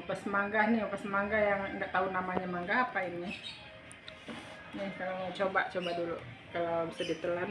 upas mangga nih upas mangga yang nggak tahu namanya mangga apa ini. Nih kalau mau coba coba dulu. Kalau bisa ditelan.